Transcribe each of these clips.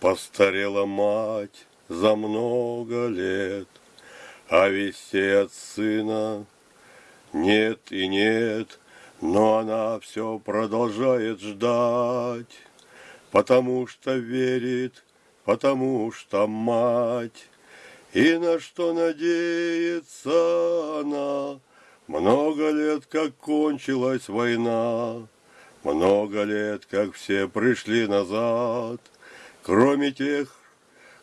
Постарела мать за много лет, А вестей от сына нет и нет, Но она все продолжает ждать, Потому что верит, потому что мать. И на что надеется она, Много лет, как кончилась война, Много лет, как все пришли назад — кроме тех,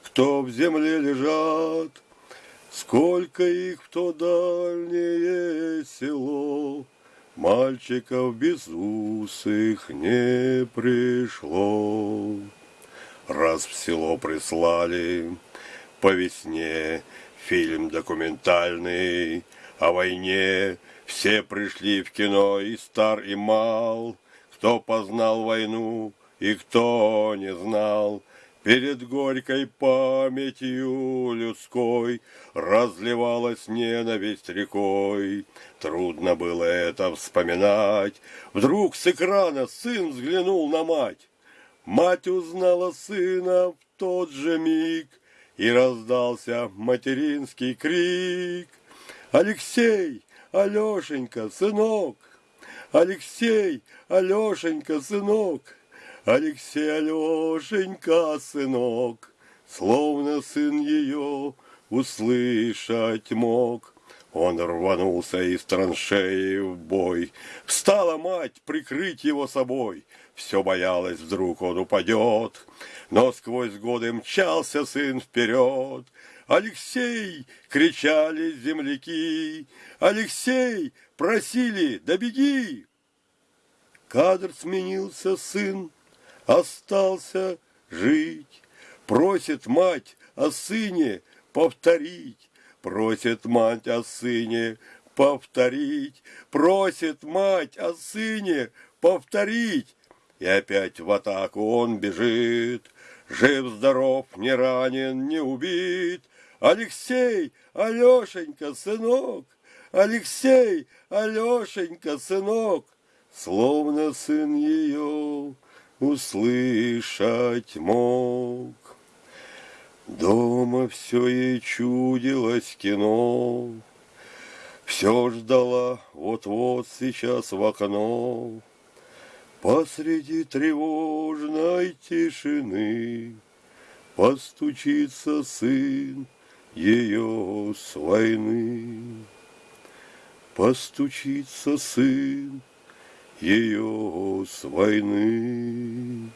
кто в земле лежат, Сколько их в то дальнее село, Мальчиков безусых не пришло. Раз в село прислали по весне Фильм документальный о войне, Все пришли в кино, и стар, и мал, Кто познал войну, и кто не знал — Перед горькой памятью людской Разливалась ненависть рекой. Трудно было это вспоминать. Вдруг с экрана сын взглянул на мать. Мать узнала сына в тот же миг, И раздался материнский крик. Алексей, Алешенька, сынок! Алексей, Алешенька, сынок! Алексей Алешенька, сынок, Словно сын ее услышать мог. Он рванулся из траншеи в бой. Встала мать прикрыть его собой. Все боялась, вдруг он упадет. Но сквозь годы мчался сын вперед. «Алексей!» — кричали земляки. «Алексей!» — просили, да беги! Кадр сменился сын, остался жить. Просит мать о сыне повторить, просит мать о сыне повторить, просит мать о сыне повторить. И опять в атаку он бежит, жив-здоров, не ранен, не убит. Алексей, Алешенька, сынок, Алексей, Алешенька, сынок, словно сын ее услышать мог. Дома все ей чудилось кино, Все ждала вот-вот сейчас в окно. Посреди тревожной тишины Постучится сын ее с войны. Постучится сын ее с войны.